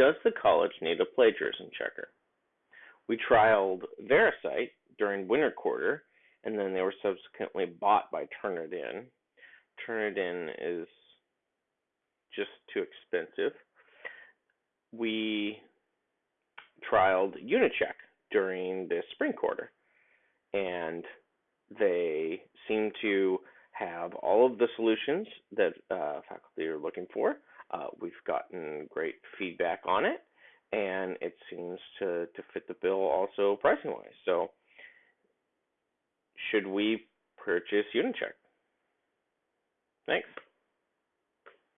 Does the college need a plagiarism checker? We trialed VeriCite during winter quarter, and then they were subsequently bought by Turnitin. Turnitin is just too expensive. We trialed Unicheck during the spring quarter, and they seem to have all of the solutions that uh, faculty are looking for. Uh, we've gotten great feedback on it, and it seems to, to fit the bill also pricing wise. So, should we purchase Unicheck? Thanks.